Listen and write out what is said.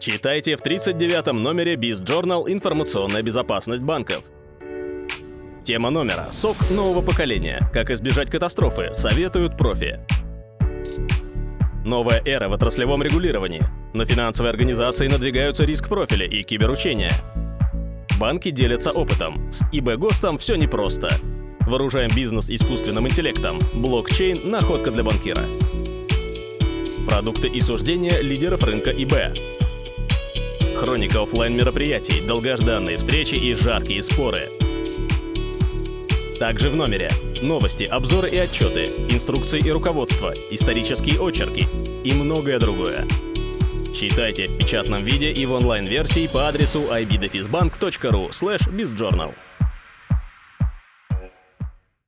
Читайте в 39-м номере Biz Journal «Информационная безопасность банков». Тема номера «СОК нового поколения. Как избежать катастрофы. Советуют профи». Новая эра в отраслевом регулировании. На финансовые организации надвигаются риск-профили и киберучения. Банки делятся опытом. С ИБ ГОСТом все непросто. Вооружаем бизнес искусственным интеллектом. Блокчейн – находка для банкира. Продукты и суждения лидеров рынка ИБ. Хроника офлайн мероприятий, долгожданные встречи и жаркие споры. Также в номере новости, обзоры и отчеты, инструкции и руководство, исторические очерки и многое другое. Читайте в печатном виде и в онлайн-версии по адресу ibdefisbank.ru slash bizjournal.